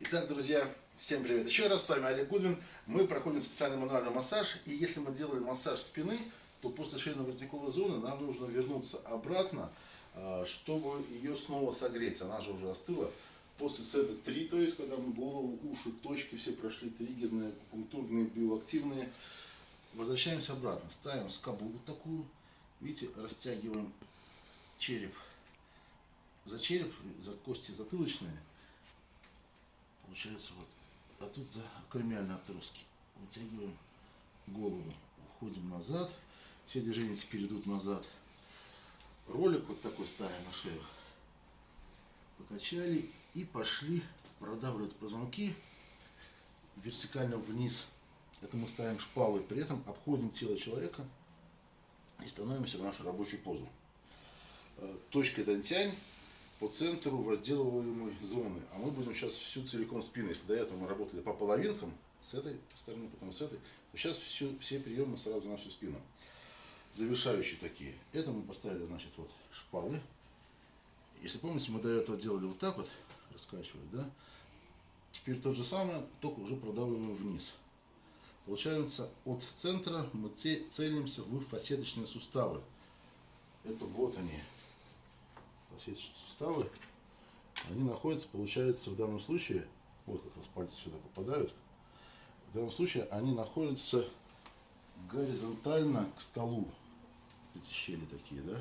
Итак, друзья, всем привет еще раз, с вами Олег Гудвин. Мы проходим специальный мануальный массаж, и если мы делаем массаж спины, то после шейно-воротниковой зоны нам нужно вернуться обратно, а, чтобы ее снова согреть, она же уже остыла. После сета 3, то есть, когда мы голову, уши, точки все прошли, триггерные, пунктурные, биоактивные, возвращаемся обратно, ставим скобу вот такую, видите, растягиваем череп. За череп, за кости затылочные, получается вот, а тут за акромиальные отростки. Вытягиваем голову, уходим назад, все движения теперь идут назад. Ролик вот такой ставим на шею, покачали и пошли продавливать позвонки вертикально вниз. Это мы ставим шпалы, при этом обходим тело человека и становимся в нашу рабочую позу. Э, точка Дантянь по центру возделываемой зоны. А мы будем сейчас всю целиком спину. Если до этого мы работали по половинкам, с этой стороны, потом с этой, то сейчас все, все приемы сразу на всю спину. Завершающие такие. Это мы поставили, значит, вот шпалы. Если помните, мы до этого делали вот так вот, раскачивали, да? Теперь тот же самое, только уже продавливаем вниз. Получается, от центра мы целимся в фасеточные суставы. Это вот они, фасеточные суставы, они находятся, получается, в данном случае, вот как раз пальцы сюда попадают, в данном случае они находятся горизонтально к столу. Эти щели такие, да?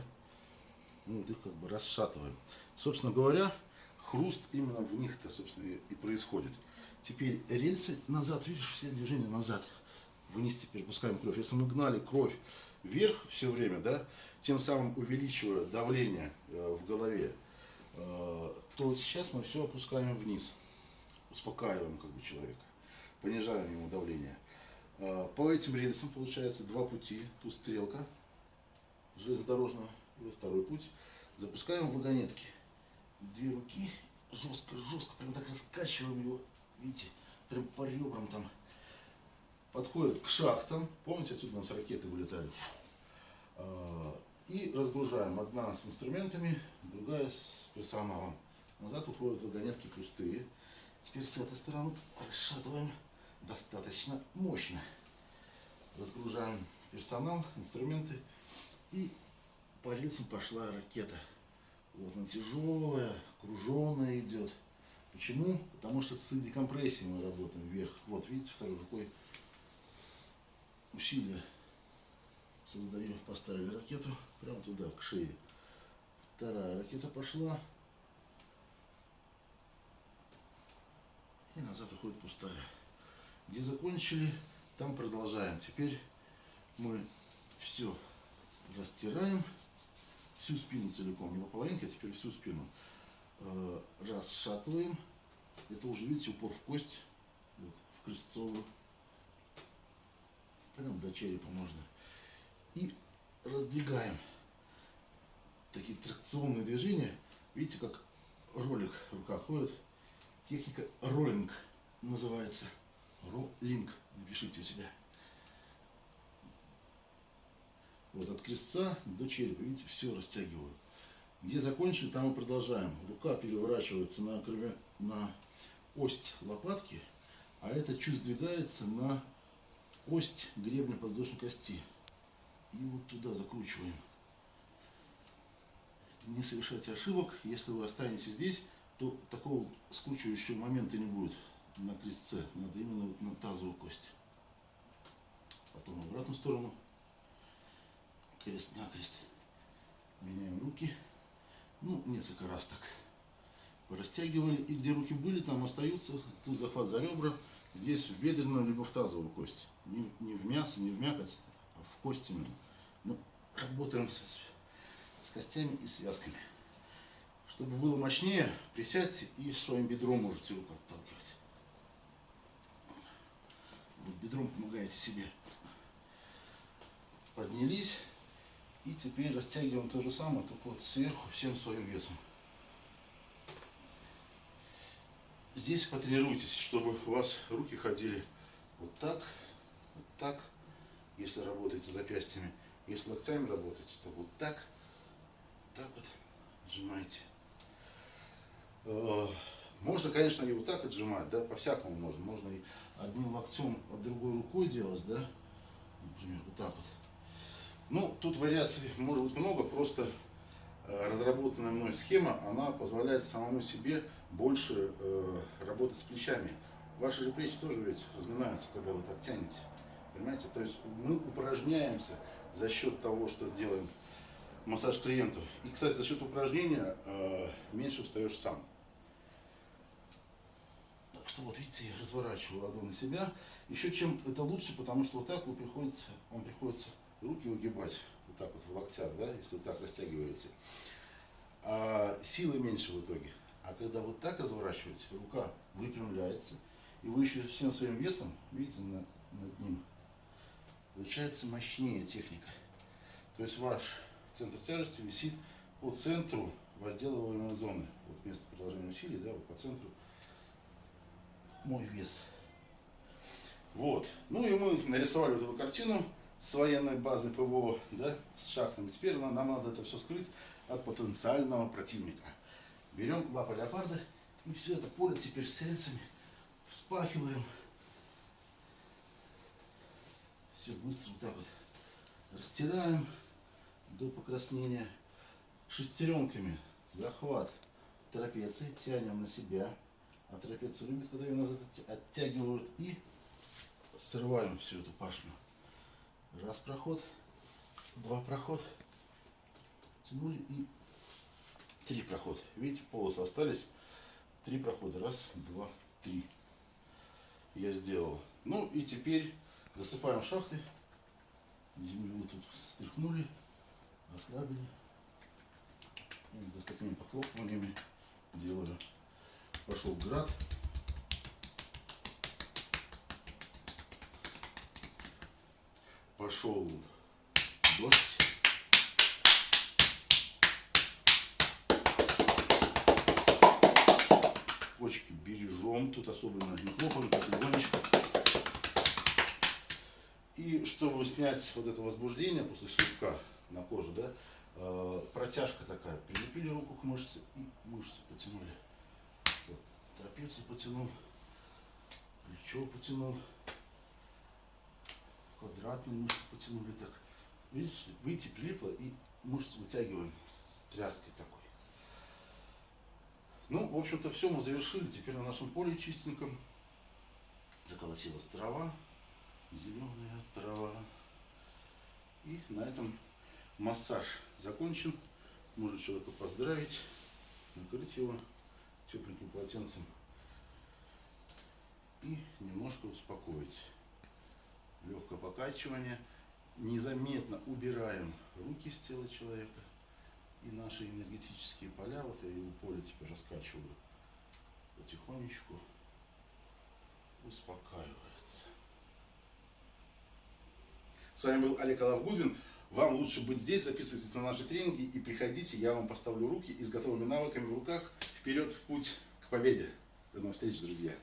Ну, вот их как бы расшатываем. Собственно говоря, хруст именно в них-то, собственно, и происходит. Теперь рельсы назад, видишь, все движения назад. Вниз теперь пускаем кровь. Если мы гнали кровь вверх все время, да, тем самым увеличивая давление э, в голове, э, то сейчас мы все опускаем вниз, успокаиваем как бы человека, понижаем ему давление. Э, по этим рельсам получается два пути, тут стрелка железнодорожного, и второй путь. Запускаем вагонетки. Две руки, жестко, жестко, прям так раскачиваем его, видите, прям по ребрам там подходят к шахтам, помните, отсюда у нас ракеты вылетали, а, и разгружаем. Одна с инструментами, другая с персоналом. Назад уходят вагонетки пустые. Теперь с этой стороны расшатываем достаточно мощно. Разгружаем персонал, инструменты. И по рельсам пошла ракета. Вот она тяжелая, круженная идет. Почему? Потому что с декомпрессией мы работаем вверх. Вот, видите, второй рукой усилия создаю, поставили ракету прямо туда, к шее. Вторая ракета пошла. И назад уходит пустая. Где закончили, там продолжаем. Теперь мы все растираем, всю спину целиком, не по половинке, а теперь всю спину. Э, расшатываем. Это уже, видите, упор в кость, вот, в крестцовую прям до черепа можно. И раздвигаем. Такие тракционные движения. Видите, как ролик в руках ходит. Техника роллинг называется. Роллинг. Напишите у себя. Вот от крестца до черепа. Видите, все растягиваю. Где закончили, там и продолжаем. Рука переворачивается на, на ось лопатки, а это чуть сдвигается на ось гребня подвздошной кости. И вот туда закручиваем. Не совершайте ошибок. Если вы останетесь здесь, то такого скручивающего момента не будет на крестце. Надо именно вот на тазовую кость. Потом в обратную сторону. Крест на крест. Меняем руки. Ну, несколько раз так. Порастягивали. И где руки были, там остаются. Тут захват за ребра. Здесь в бедренную либо в тазовую кость. Не, не в мясо, не в мякоть, а в кость именно. Ну, работаем с, с костями и связками. Чтобы было мощнее, присядьте и своим бедром можете руку отталкивать. Вот бедром помогаете себе. Поднялись. И теперь растягиваем то же самое, только вот сверху всем своим весом. Здесь потренируйтесь, чтобы у вас руки ходили вот так, вот так, если работаете запястьями. Если локтями работаете, то вот так, так вот сжимаете. Э, Можно, конечно, и вот так отжимать, да, по-всякому можно. Можно и одним локтем, а другой рукой делать, да, например, вот так вот. Ну, тут вариаций может быть много, просто разработанная мной схема, она позволяет самому себе больше э, работать с плечами. Ваши же плечи тоже ведь разминаются, когда вы так тянете. Понимаете? То есть мы упражняемся за счет того, что делаем массаж клиенту. И, кстати, за счет упражнения э, меньше устаешь сам. Так что вот видите, я разворачиваю ладонь на себя. Еще чем это лучше, потому что вот так вы приходите, вам приходится руки выгибать, вот так вот в локтях, да, если так растягиваете. А силы меньше в итоге. А когда вот так разворачиваете, рука выпрямляется, и вы еще всем своим весом, видите, на, над ним, получается мощнее техника. То есть ваш центр тяжести висит по центру возделываемой зоны. Вот место продолжения усилий, да, вот по центру мой вес. Вот. Ну и мы нарисовали вот эту картину с военной базы ПВО, да, с шахтами. Теперь нам, нам надо это все скрыть от потенциального противника. Берем лапы леопарда и все это поле теперь с рельсами вспахиваем. Все быстро вот так вот растираем до покраснения шестеренками. Захват трапеции, тянем на себя. А трапеция любит, когда ее назад оттягивают. И срываем всю эту пашню. Раз проход, два проход. Тянули и три прохода. Видите, полосы остались. Три прохода. Раз, два, три. Я сделал. Ну и теперь засыпаем шахты. Землю тут стряхнули расслабили. И с такими похлопываниями делали. Пошел град. Пошел дождь. Почки бережем. Тут особенно не хлопаем, так легонечко. И чтобы снять вот это возбуждение после шлепка, на кожу, да, э, протяжка такая, прилепили руку к мышце и мышцы потянули. Вот, трапецию потянул, плечо потянул, квадратные мышцы потянули так. Видите, видите, прилипло и мышцы вытягиваем с тряской такой. Ну, в общем-то, все мы завершили. Теперь на нашем поле чистеньком заколотилась трава, зеленая трава. И на этом Массаж закончен. Можно человека поздравить, накрыть его тепленьким полотенцем и немножко успокоить. Легкое покачивание. Незаметно убираем руки с тела человека. И наши энергетические поля, вот я его поле теперь раскачиваю, потихонечку успокаивается. С вами был Олег Алавгудвин. Вам лучше быть здесь, записывайтесь на наши тренинги и приходите, я вам поставлю руки и с готовыми навыками в руках вперед в путь к победе. До новых встреч, друзья!